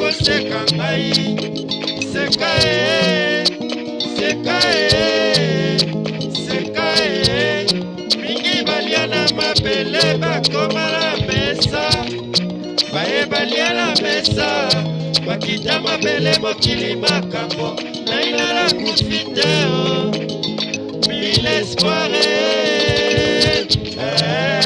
koseka ngai seka e seka e seka e mingi balia na mabele bakoma na mesa baye balia na mesa bakita mabele mokili makambo nainala kufi te oh. milespoire eh.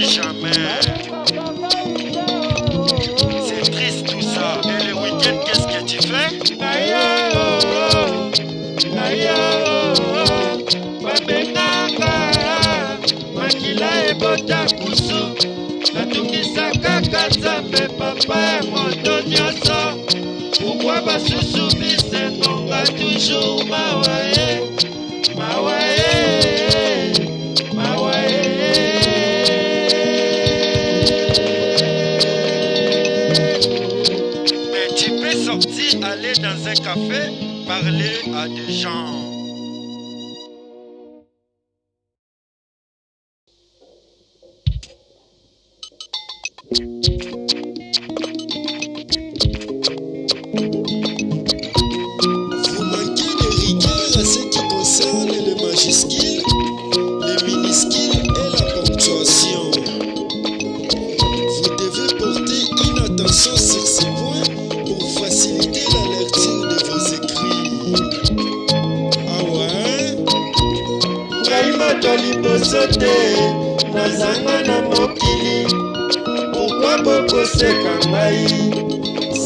jamais. C'est triste tout ça. Et les week-ends, qu'est-ce que tu fais? Aïe, aïe, ma benaka, ma kila et bota kusu. La touki sa kaka, ça fait papa et moi, donne-y Pourquoi pas susu? aller dans un café parler à des gens. bato liboso te nazanga na mokili pourkua bokoseka ngai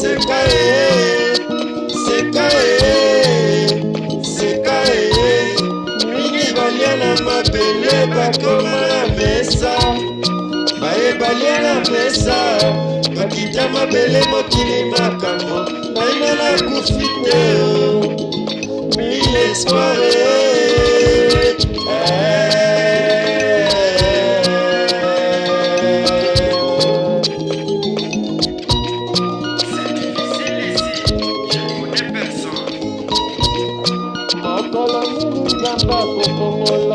seka e seka e seka e mingi balia na mabele bakoma na mesa baye balia na mesa bakita mabele mokili makambo naina nakufi te mi espoire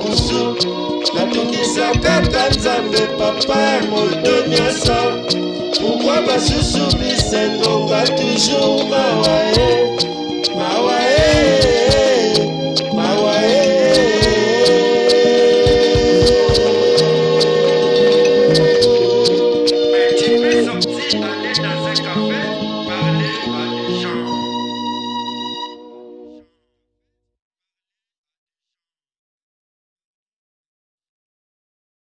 kusu nakokisakaka nzambe papa ya moto nyonso pourkui basusu bisengonga toujours Bye.